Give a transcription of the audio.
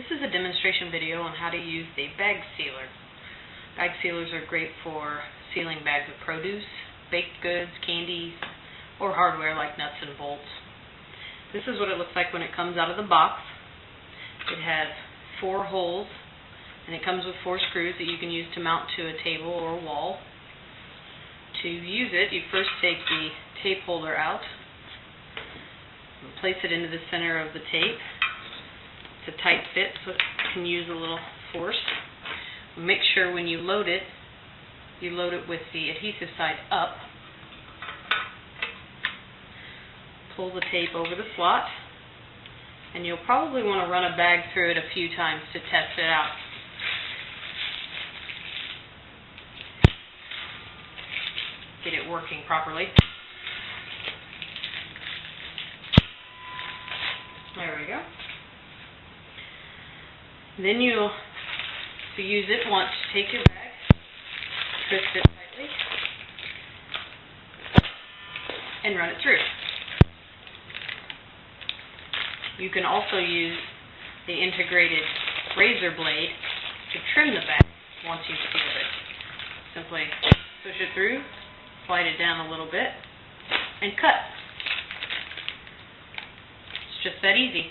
This is a demonstration video on how to use the bag sealer. Bag sealers are great for sealing bags of produce, baked goods, candies, or hardware like nuts and bolts. This is what it looks like when it comes out of the box. It has four holes and it comes with four screws that you can use to mount to a table or a wall. To use it, you first take the tape holder out, place it into the center of the tape. A tight fit, so it can use a little force. Make sure when you load it, you load it with the adhesive side up. Pull the tape over the slot, and you'll probably want to run a bag through it a few times to test it out. Get it working properly. There we go. Then you'll, to use it once, take your bag, twist it tightly, and run it through. You can also use the integrated razor blade to trim the bag once you've it. Simply push it through, slide it down a little bit, and cut. It's just that easy.